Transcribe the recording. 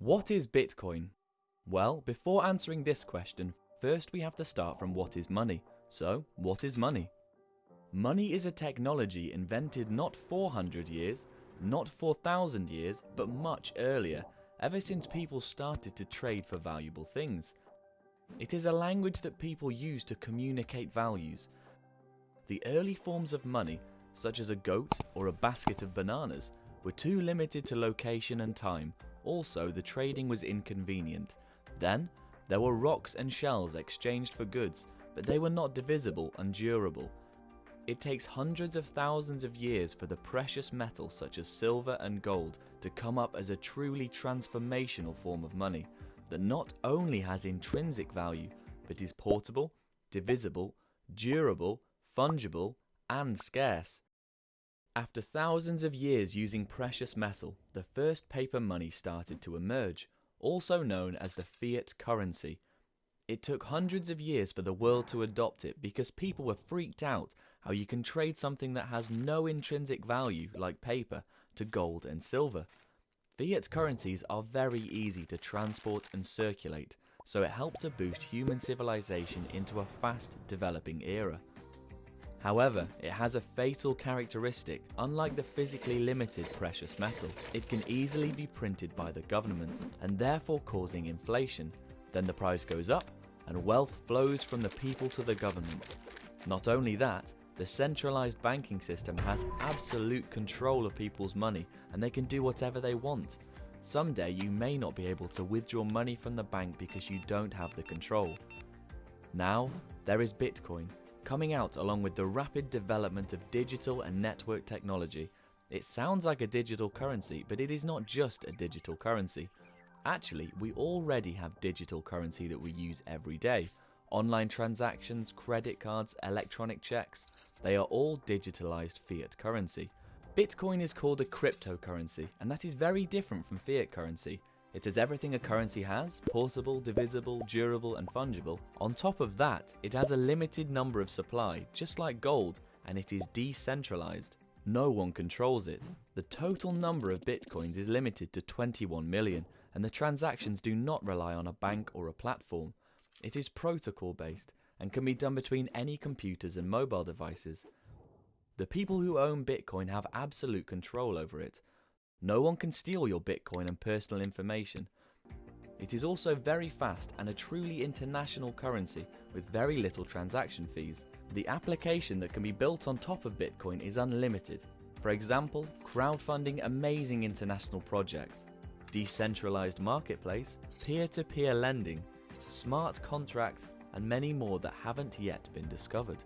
What is Bitcoin? Well, before answering this question, first we have to start from what is money. So, what is money? Money is a technology invented not 400 years, not 4,000 years, but much earlier, ever since people started to trade for valuable things. It is a language that people use to communicate values. The early forms of money, such as a goat or a basket of bananas, were too limited to location and time. Also, the trading was inconvenient. Then, there were rocks and shells exchanged for goods, but they were not divisible and durable. It takes hundreds of thousands of years for the precious metals such as silver and gold to come up as a truly transformational form of money that not only has intrinsic value, but is portable, divisible, durable, fungible, and scarce. After thousands of years using precious metal, the first paper money started to emerge, also known as the fiat currency. It took hundreds of years for the world to adopt it because people were freaked out how you can trade something that has no intrinsic value, like paper, to gold and silver. Fiat currencies are very easy to transport and circulate, so it helped to boost human civilization into a fast developing era. However, it has a fatal characteristic. Unlike the physically limited precious metal, it can easily be printed by the government and therefore causing inflation. Then the price goes up and wealth flows from the people to the government. Not only that, the centralized banking system has absolute control of people's money and they can do whatever they want. Someday you may not be able to withdraw money from the bank because you don't have the control. Now, there is Bitcoin, coming out along with the rapid development of digital and network technology. It sounds like a digital currency, but it is not just a digital currency. Actually, we already have digital currency that we use every day. Online transactions, credit cards, electronic checks, they are all digitalized fiat currency. Bitcoin is called a cryptocurrency, and that is very different from fiat currency. It has everything a currency has, portable, divisible, durable and fungible. On top of that, it has a limited number of supply, just like gold, and it is decentralized. No one controls it. The total number of bitcoins is limited to 21 million, and the transactions do not rely on a bank or a platform. It is protocol based and can be done between any computers and mobile devices. The people who own Bitcoin have absolute control over it. No one can steal your Bitcoin and personal information. It is also very fast and a truly international currency with very little transaction fees. The application that can be built on top of Bitcoin is unlimited. For example, crowdfunding amazing international projects, decentralized marketplace, peer-to-peer -peer lending, smart contracts and many more that haven't yet been discovered.